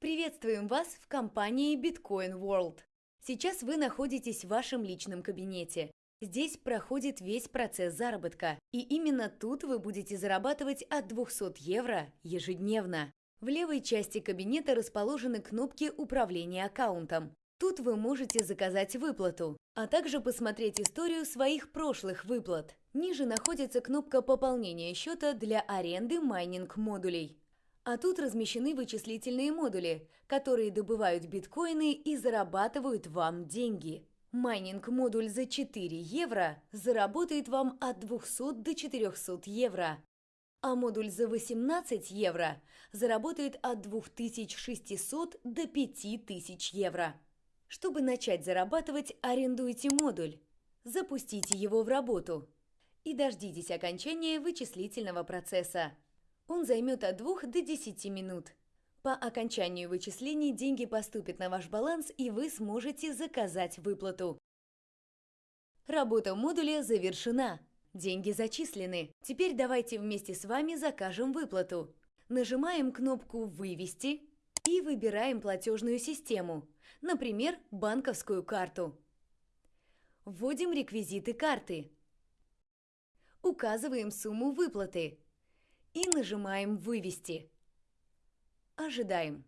Приветствуем вас в компании Bitcoin World. Сейчас вы находитесь в вашем личном кабинете. Здесь проходит весь процесс заработка, и именно тут вы будете зарабатывать от 200 евро ежедневно. В левой части кабинета расположены кнопки управления аккаунтом. Тут вы можете заказать выплату, а также посмотреть историю своих прошлых выплат. Ниже находится кнопка пополнения счета для аренды майнинг-модулей. А тут размещены вычислительные модули, которые добывают биткоины и зарабатывают вам деньги. Майнинг-модуль за 4 евро заработает вам от 200 до 400 евро, а модуль за 18 евро заработает от 2600 до 5000 евро. Чтобы начать зарабатывать, арендуйте модуль, запустите его в работу и дождитесь окончания вычислительного процесса. Он займет от 2 до 10 минут. По окончанию вычислений деньги поступят на ваш баланс и вы сможете заказать выплату. Работа модуля завершена. Деньги зачислены. Теперь давайте вместе с вами закажем выплату. Нажимаем кнопку «Вывести» и выбираем платежную систему, например, банковскую карту. Вводим реквизиты карты. Указываем сумму выплаты и нажимаем «Вывести». Ожидаем.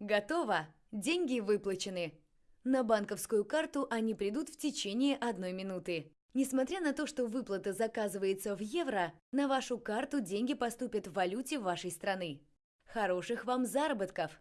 Готово! Деньги выплачены. На банковскую карту они придут в течение одной минуты. Несмотря на то, что выплата заказывается в евро, на вашу карту деньги поступят в валюте вашей страны. Хороших вам заработков!